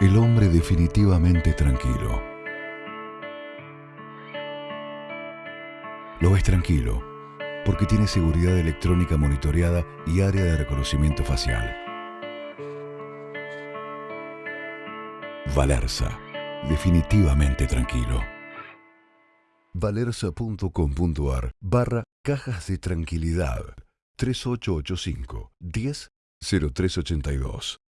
El hombre definitivamente tranquilo. Lo es tranquilo, porque tiene seguridad electrónica monitoreada y área de reconocimiento facial. Valersa, definitivamente tranquilo. Valerza.com.ar barra cajas de tranquilidad 3885 10 0382